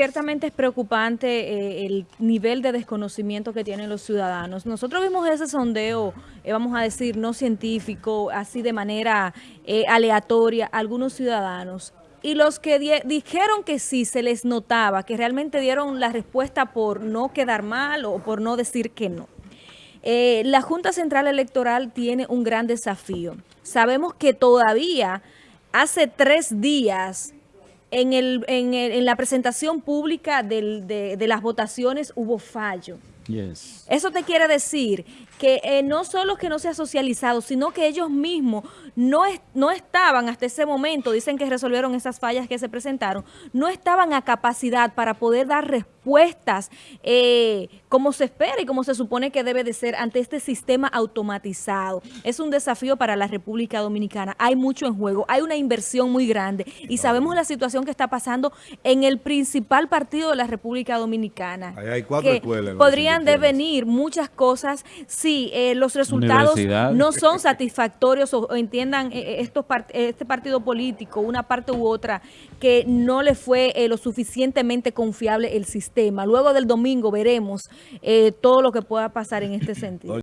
ciertamente es preocupante eh, el nivel de desconocimiento que tienen los ciudadanos. Nosotros vimos ese sondeo, eh, vamos a decir, no científico, así de manera eh, aleatoria, algunos ciudadanos. Y los que dijeron que sí, se les notaba, que realmente dieron la respuesta por no quedar mal o por no decir que no. la Junta Central Electoral tiene un gran desafío. Sabemos que todavía hace tres días en, el, en, el, en la presentación pública del, de, de las votaciones hubo fallo. Yes. Eso te quiere decir que eh, no solo que no se ha socializado, sino que ellos mismos no, es, no estaban hasta ese momento, dicen que resolvieron esas fallas que se presentaron, no estaban a capacidad para poder dar respuestas eh, como se espera y como se supone que debe de ser ante este sistema automatizado. Es un desafío para la República Dominicana. Hay mucho en juego, hay una inversión muy grande y sabemos la situación que está pasando en el principal partido de la República Dominicana. Ahí hay cuatro escuelas. Podrían devenir muchas cosas si eh, los resultados no son satisfactorios o, entiendan eh, eh, estos este partido político, una parte u otra, que no le fue lo suficientemente confiable el sistema. Luego del domingo veremos todo lo que pueda pasar en este sentido.